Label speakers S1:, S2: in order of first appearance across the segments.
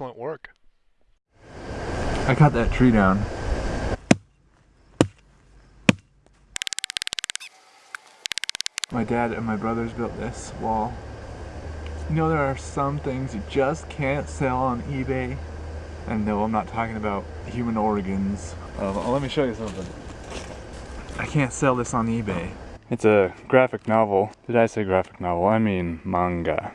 S1: excellent work.
S2: I cut that tree down. My dad and my brothers built this wall. You know there are some things you just can't sell on eBay. And no, I'm not talking about human organs. Uh, let me show you something. I can't sell this on eBay. It's a graphic novel. Did I say graphic novel? I mean manga.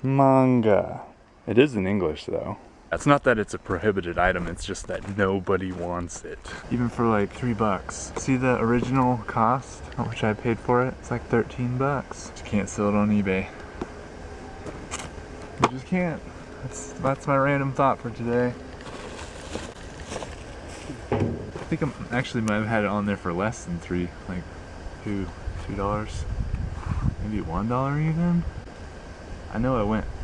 S2: Manga. It is in English though. It's not that it's a prohibited item, it's just that nobody wants it. Even for like three bucks. See the original cost, how much I paid for it? It's like 13 bucks. Just can't sell it on eBay. You just can't. That's, that's my random thought for today. I think I'm actually might have had it on there for less than three, like two, two dollars, maybe one dollar even. I know I went to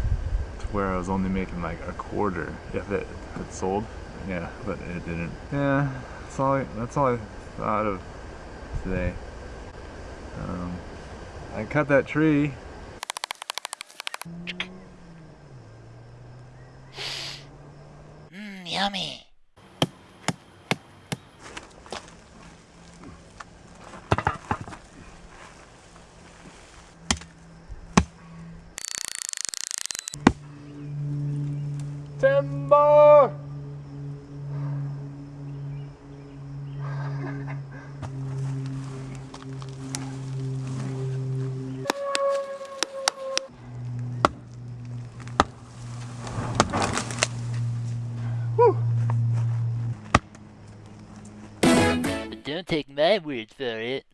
S2: where I was only making like a quarter if it had sold. Yeah, but it didn't. Yeah, that's all. I, that's all I thought of today. Um, I cut that tree.
S3: Mmm, yummy.
S2: Timber!
S3: Don't take my word for it.